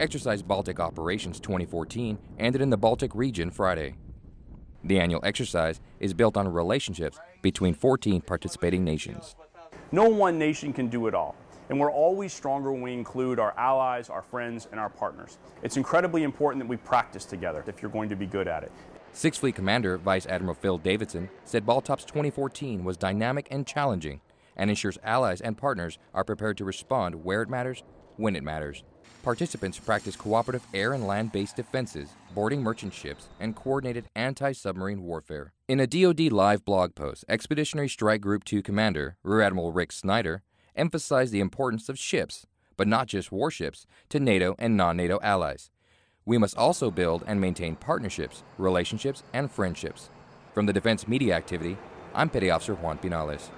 Exercise Baltic Operations 2014 ended in the Baltic region Friday. The annual exercise is built on relationships between 14 participating nations. No one nation can do it all, and we're always stronger when we include our allies, our friends, and our partners. It's incredibly important that we practice together if you're going to be good at it. Sixth Fleet Commander Vice Admiral Phil Davidson said Baltops 2014 was dynamic and challenging and ensures allies and partners are prepared to respond where it matters, when it matters. Participants practice cooperative air and land based defenses, boarding merchant ships, and coordinated anti submarine warfare. In a DoD Live blog post, Expeditionary Strike Group 2 Commander, Rear Admiral Rick Snyder, emphasized the importance of ships, but not just warships, to NATO and non NATO allies. We must also build and maintain partnerships, relationships, and friendships. From the Defense Media Activity, I'm Petty Officer Juan Pinales.